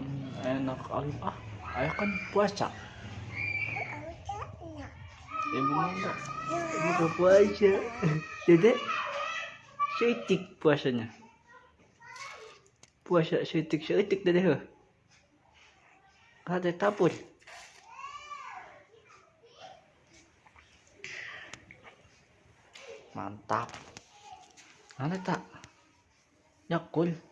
Hmm, enak alim ah. Ayah kan puasa. Ibu mana enggak? Ibu gak puasa. dede setik puasanya. Puasa setik setik dede heh. ada tapur. Mantap. Mana tak? Yakul.